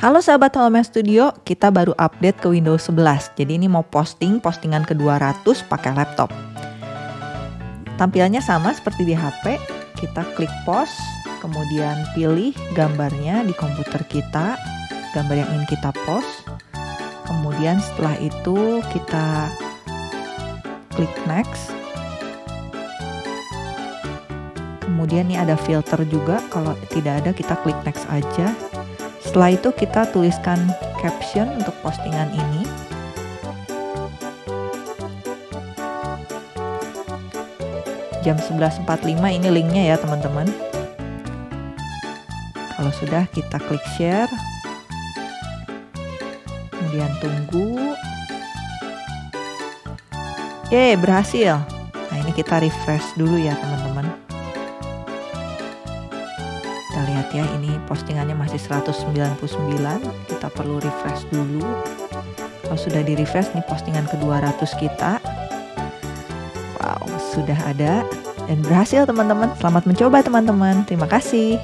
Halo sahabat Holomen Studio, kita baru update ke Windows 11. Jadi ini mau posting postingan ke-200 pakai laptop. Tampilannya sama seperti di HP. Kita klik post, kemudian pilih gambarnya di komputer kita, gambar yang ingin kita post. Kemudian setelah itu kita klik next. Kemudian ini ada filter juga, kalau tidak ada kita klik next aja setelah itu kita tuliskan caption untuk postingan ini. Jam 11.45 ini linknya ya teman-teman. Kalau sudah kita klik share. Kemudian tunggu. Yeay berhasil. Nah ini kita refresh dulu ya teman-teman kita lihat ya ini postingannya masih 199 kita perlu refresh dulu. Kalau sudah di refresh nih postingan ke 200 kita. Wow sudah ada dan berhasil teman-teman. Selamat mencoba teman-teman. Terima kasih